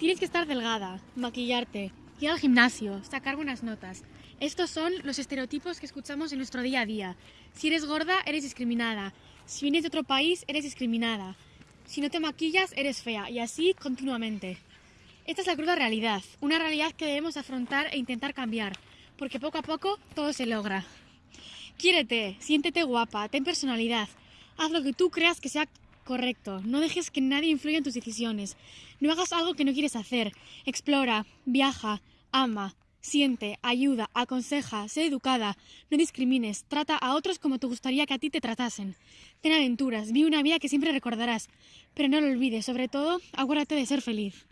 Tienes que estar delgada, maquillarte, ir al gimnasio, sacar buenas notas. Estos son los estereotipos que escuchamos en nuestro día a día. Si eres gorda, eres discriminada. Si vienes de otro país, eres discriminada. Si no te maquillas, eres fea. Y así continuamente. Esta es la cruda realidad, una realidad que debemos afrontar e intentar cambiar, porque poco a poco todo se logra. Quiérete, siéntete guapa, ten personalidad, haz lo que tú creas que sea correcto, no dejes que nadie influya en tus decisiones, no hagas algo que no quieres hacer, explora, viaja, ama, siente, ayuda, aconseja, sé educada, no discrimines, trata a otros como te gustaría que a ti te tratasen. Ten aventuras, vive una vida que siempre recordarás, pero no lo olvides, sobre todo, acuérdate de ser feliz.